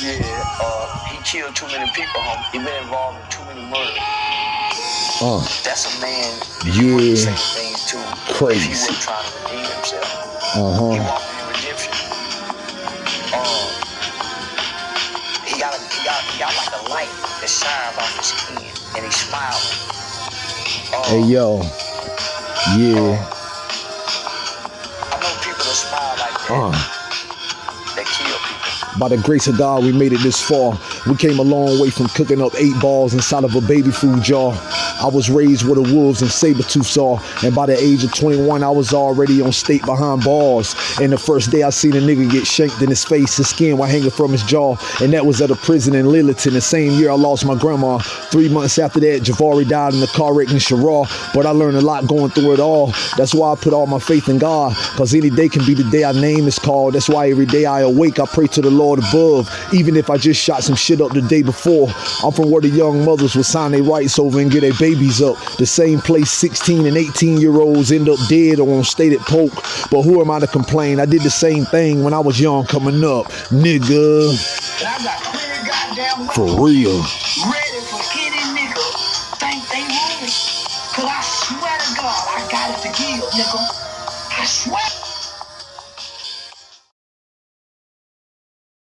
Yeah, uh, he killed too many people, homie. He been involved in too many murders. Uh, That's a man Yeah. you say things to Crazy. if he wasn't trying to redeem himself. uh He huh. walking in redemption. Um, he got a, he got he got like a light that shines off his skin, and he's smiling. Um, Hey yo. Yeah. I know people that smile like that. Uh. By the grace of God, we made it this far. We came a long way from cooking up eight balls inside of a baby food jar. I was raised where the wolves and saber tooths are, and by the age of 21, I was already on state behind bars. And the first day I seen a nigga get shanked in his face, his skin was hanging from his jaw, and that was at a prison in Lillington. The same year I lost my grandma. Three months after that, Javari died in a car wreck in Sharrah. But I learned a lot going through it all. That's why I put all my faith in God, cause any day can be the day our name is called. That's why every day I awake, I pray to the Lord above, even if I just shot some shit up the day before. I'm from where the young mothers would sign their rights over and get their babies up. The same place 16 and 18 year olds end up dead or on stated poke. But who am I to complain? I did the same thing when I was young coming up, nigga. I got clear goddamn For real. ready for any nigga think they want it. Cause I swear to God, I got it to give, nigga. I swear.